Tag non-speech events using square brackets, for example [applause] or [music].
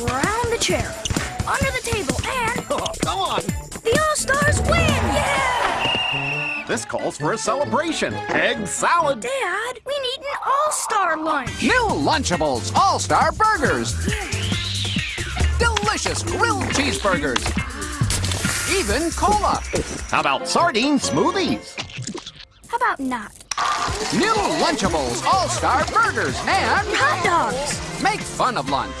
around the chair, under the table, and [laughs] Oh, come on. the All-Stars win! Yeah! This calls for a celebration. Egg salad. Dad, we need an All-Star lunch. New Lunchables All-Star Burgers. Delicious grilled cheeseburgers. Even cola. How about sardine smoothies? How about not? New Lunchables All-Star Burgers and Hot dogs! make fun of lunch.